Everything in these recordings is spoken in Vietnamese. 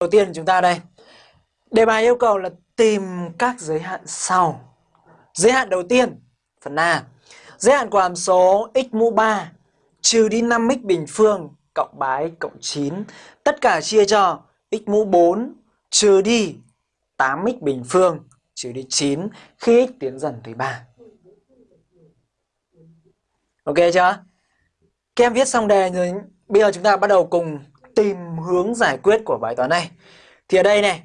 Đầu tiên chúng ta đây. Đề bài yêu cầu là tìm các giới hạn sau. Giới hạn đầu tiên, phần A. Giới hạn của hàm số x mũ 3 trừ đi 5x bình phương cộng 3x cộng 9. Tất cả chia cho x mũ 4 trừ đi 8x bình phương trừ đi 9 khi x tiến dần tới 3. Ok chưa? Các em viết xong đề rồi bây giờ chúng ta bắt đầu cùng tìm hướng giải quyết của bài toán này. Thì ở đây này,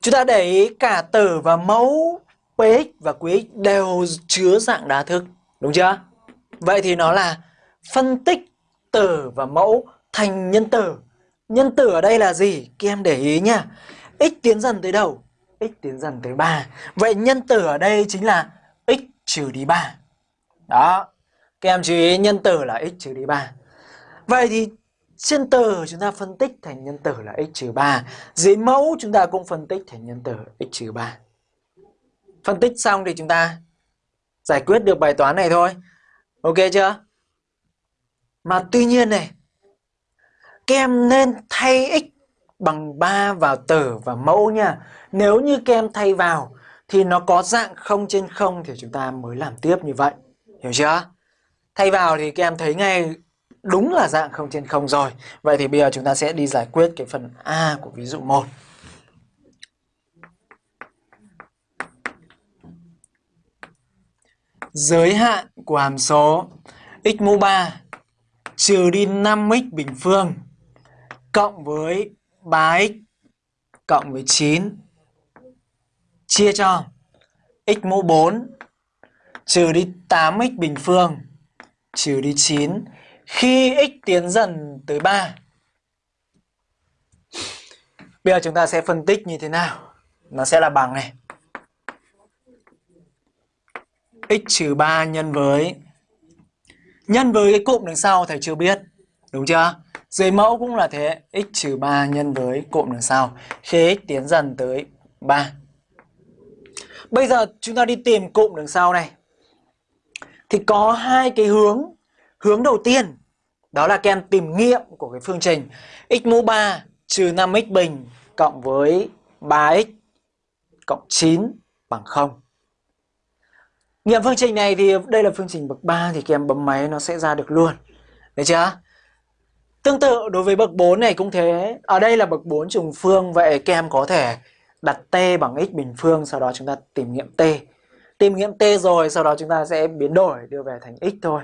chúng ta để ý cả tử và mẫu px và qx đều chứa dạng đa thức, đúng chưa? Vậy thì nó là phân tích tử và mẫu thành nhân tử. Nhân tử ở đây là gì? Các em để ý nhá. x tiến dần tới đầu x tiến dần tới 3. Vậy nhân tử ở đây chính là x trừ đi 3. Đó. Các em chú ý nhân tử là x trừ đi 3. Vậy thì trên tử chúng ta phân tích thành nhân tử là x trừ 3. Dưới mẫu chúng ta cũng phân tích thành nhân tử x trừ 3. Phân tích xong thì chúng ta giải quyết được bài toán này thôi. Ok chưa? Mà tuy nhiên này, các em nên thay x bằng 3 vào tử và mẫu nha. Nếu như các em thay vào thì nó có dạng 0 trên 0 thì chúng ta mới làm tiếp như vậy. Hiểu chưa? Thay vào thì các em thấy ngay đúng là dạng không trên không rồi. Vậy thì bây giờ chúng ta sẽ đi giải quyết cái phần A của ví dụ 1. Giới hạn của hàm số x mũ 3 trừ đi 5x bình phương cộng với 3x cộng với 9 chia cho x mũ 4 trừ đi 8x bình phương trừ đi 9 khi x tiến dần tới 3. Bây giờ chúng ta sẽ phân tích như thế nào? Nó sẽ là bằng này. x trừ 3 nhân với nhân với cái cụm đằng sau thầy chưa biết. Đúng chưa? Dưới mẫu cũng là thế, x trừ 3 nhân với cụm đằng sau khi x tiến dần tới 3. Bây giờ chúng ta đi tìm cụm đằng sau này. Thì có hai cái hướng. Hướng đầu tiên, đó là các em tìm nghiệm của cái phương trình x mũ 3 trừ 5x bình cộng với 3x cộng 9 bằng 0. Nghiệm phương trình này thì đây là phương trình bậc 3 thì các em bấm máy nó sẽ ra được luôn. Đấy chưa? Tương tự đối với bậc 4 này cũng thế. Ở đây là bậc 4 trùng phương, vậy các em có thể đặt t bằng x bình phương, sau đó chúng ta tìm nghiệm t. Tìm nghiệm t rồi, sau đó chúng ta sẽ biến đổi, đưa về thành x thôi.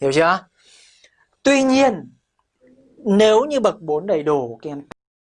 Hiểu chưa? Tuy nhiên nếu như bậc 4 đầy đủ các em